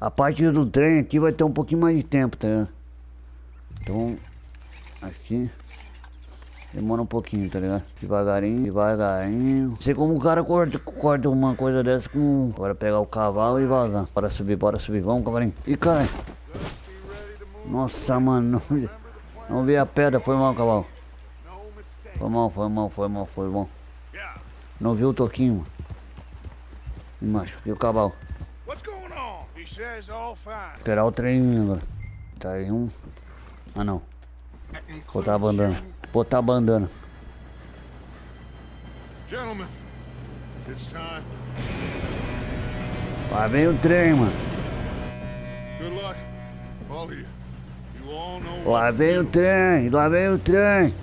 A parte do trem aqui vai ter um pouquinho mais de tempo, tá ligado? Então, aqui demora um pouquinho, tá ligado? Devagarinho, devagarinho. Não sei como o cara corta, corta uma coisa dessa com... Agora pegar o cavalo e vazar. Bora subir, bora subir. Vamos, cavalinho. Ih, caralho. Nossa, mano. Não, vi a pedra. Foi mal, cavalo. Foi mal, foi mal, foi mal, foi bom. Não viu o toquinho, mano. Me machuquei o cavalo. Esperar o trem agora. Tá aí um. Ah não. Botar a bandana. Botar a bandana. Gentlemen, it's time. Lá vem o trem, mano. Lá vem o trem, lá vem o trem.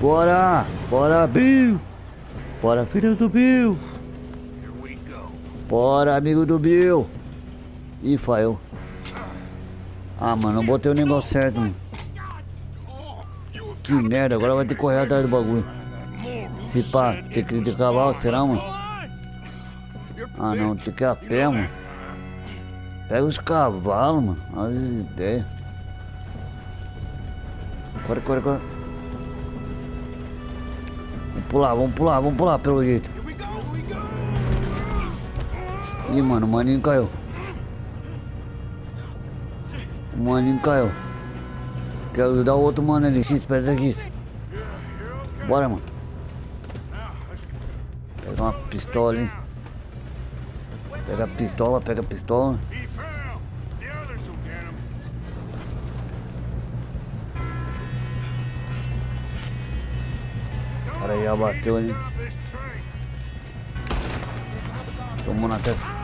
Bora, bora, Bill. Bora, filho do Bill. Bora, amigo do Bill. Ih, falhou. Ah, mano, não botei o negócio certo, mano. Que merda, agora vai ter que correr atrás do bagulho. Se pá, tem que ir de cavalo, será, mano? Ah, não, tem que ir a pé, mano. Pega os cavalos, mano. Olha as ideias. Corre, corre, corre. Vamos pular, vamos pular, vamos pular pelo jeito. Ih, mano, o maninho caiu. O maninho caiu. Quero ajudar o outro mano ali. X, pesa X. Bora, mano. Pega uma pistola, hein. Pega a pistola, pega a pistola. O cara já bateu ali. Tomou na testa.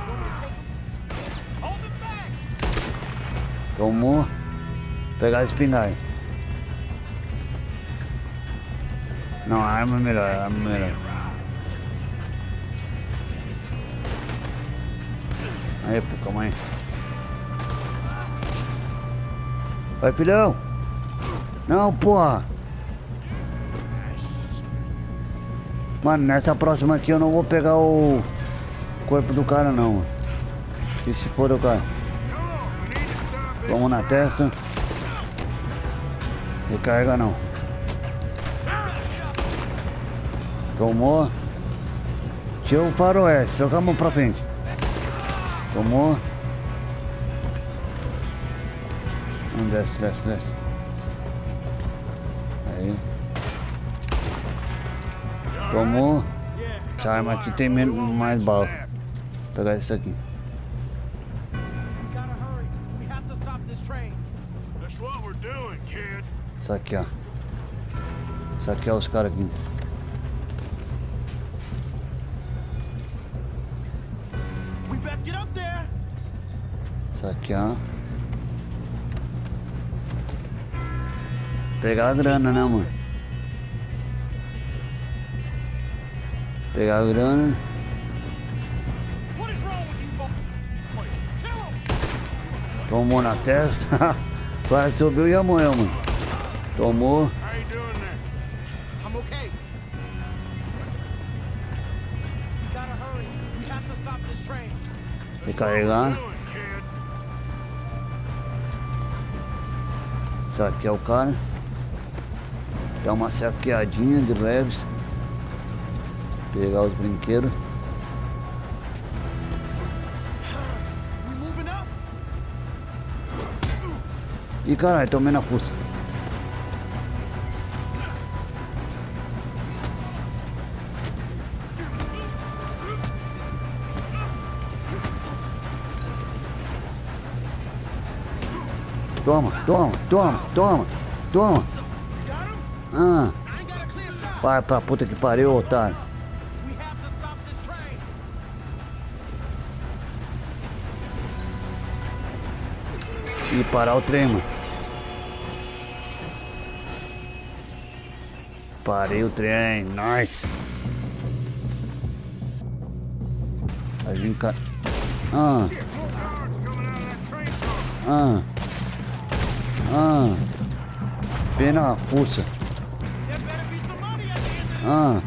Tomou. Pegar a espingarda. Não, a arma é melhor, a arma é melhor. Aí, calma aí. Vai, filhão. Não, porra. Mano, nessa próxima aqui eu não vou pegar o corpo do cara, não. E se for o cara? Vamos na testa. Recarga não. Tomou. Tira o faroeste, joga a mão pra frente. Tomou. Vamos, desce, desce, desce. Aí. Tomou. Essa arma aqui tem menos, mais bala. Vou pegar isso aqui. Isso aqui, ó. Isso aqui é os caras aqui. Isso aqui, ó. Pegar a grana, né, mano? Pegar a grana. Tomou na testa. Quase subiu e amanhã, mano. Tomou. Recarregar. É o cara. Dá uma saqueadinha de leves. Pegar os brinquedos. E caralho, tomei na fuça. Toma, toma, toma, toma, toma. Ah. Vai pra puta que pariu, otário. E parar o trem, mano. Parei o trem, nice. A gente... Ah. Ah. Ah. Pena a fuça. Ah.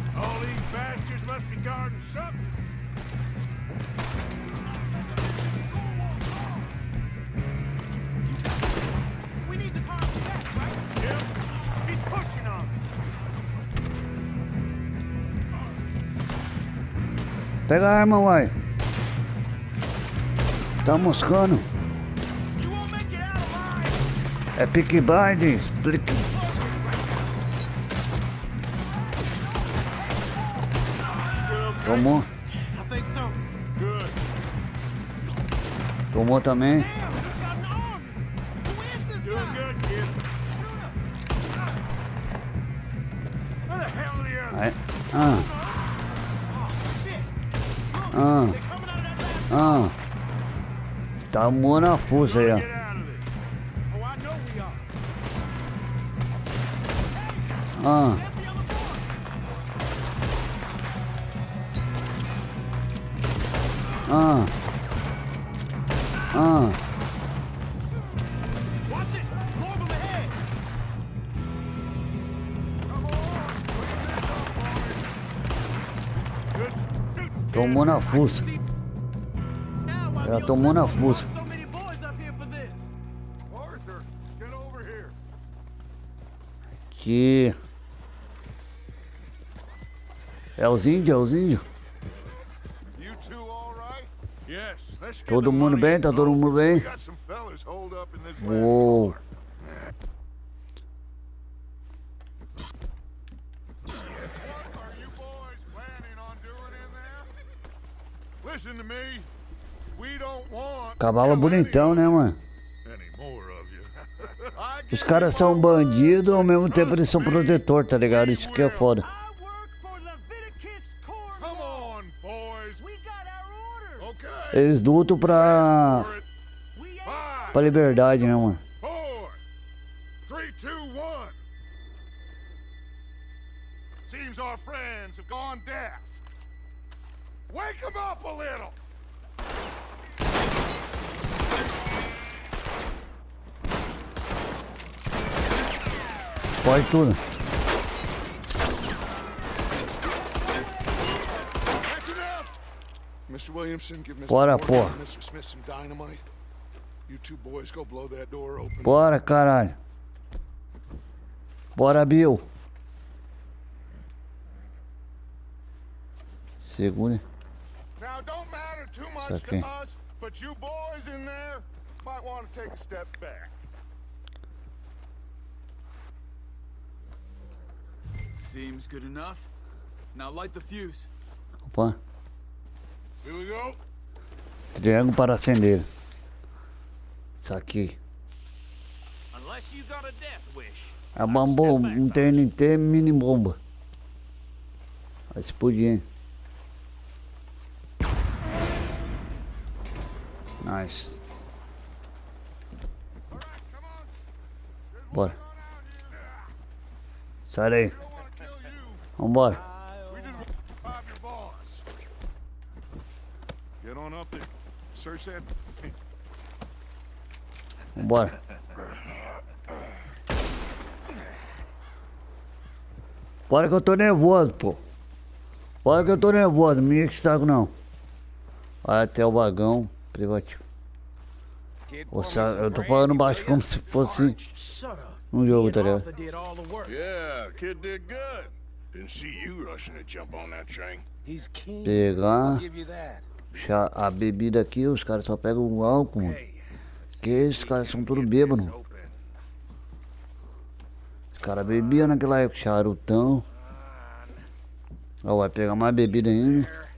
Pega a arma, uai. Tá moscando. É pick blind, explique. Tomou. Tomou também. Aí. Ah. Ah. Tá moando a força aí, ó. Ah. Ah. Ah. Tomou na fuça. Ela tomou na fuça. Aqui. É os índios, é os índios. Todo mundo bem? Tá todo mundo bem? Uou. Listen to me. Cavalo bonitão, né, mano? Os caras são bandidos, ao mesmo tempo eles são protetor, tá ligado? Isso que é foda. Eles lutam pra, pra liberdade, né, mano? our friends have gone deaf. Wake them up a little. Pode tudo. Mr. Williamson, give Mr. Bora, porra. Mr. Smith some dynamite. You two boys go blow that door open. Bora, caralho. Bora, Bill. Segura. Now, don't matter too much to us, but you boys in there might want to take a step back. Seems good enough. Now light the fuse. Opa. Here we go. Triângulo para acender. Isso aqui. Unless you got a death wish. A bomba, um TNT mini bomba. Vai explodir. Nice. Bora. Sai daí. Vambora. Vambora. Bora que eu tô nervoso, pô. Bora que eu tô nervoso, me enche o saco não. Vai até o vagão privativo. Sa- eu tô falando baixo como se fosse um jogo, tá ligado? Pegar chá- a bebida aqui, os caras só pegam o álcool. mano. Que esses caras são tudo bêbados. Os caras bebiam naquela época, charutão. Ó, vai pegar mais bebida ainda.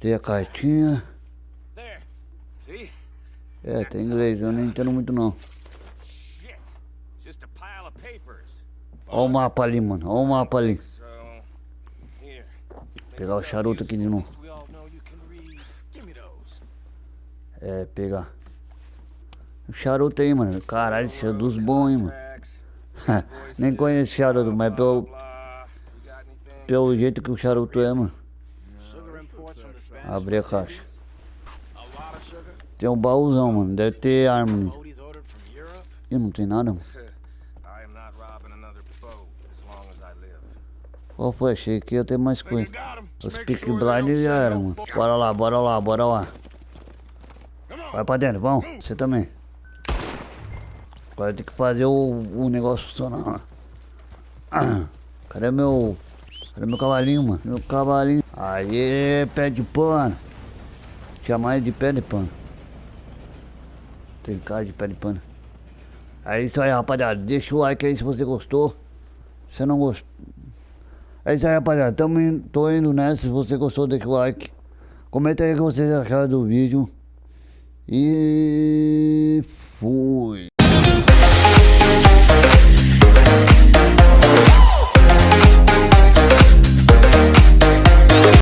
Tem a cartinha. É, tem inglês, eu não entendo muito não. Shit. Just a pile of papers. Ó o mapa ali, mano. Ó o mapa ali. Here. Pegar o charuto aqui de novo. É, pegar. O charuto aí, mano. Caralho, esse é dos bons, hein, mano. Nem conheço charuto, mas pelo, pelo jeito que o charuto é, mano. Abri a caixa. Tem um baúzão, mano. Deve ter arma. Ih, não tem nada, mano. Qual foi? Achei que ia ter mais coisa. Os pick blind já era, mano. Bora lá, bora lá, bora lá. Vai pra dentro, vamos. Você também. Agora tem que fazer o, o negócio funcionar lá. Cadê meu. Cadê meu cavalinho, mano? Meu cavalinho. Aê, pé de pano. Chamar ele de pé de pano. Tem cara de pé de pano. É isso aí, rapaziada. Deixa o like aí se você gostou. Se não gostou. É isso aí, rapaziada. Tamo indo, tô indo nessa. Se você gostou, deixa o like. Comenta aí o que vocês acharam do vídeo. E fui.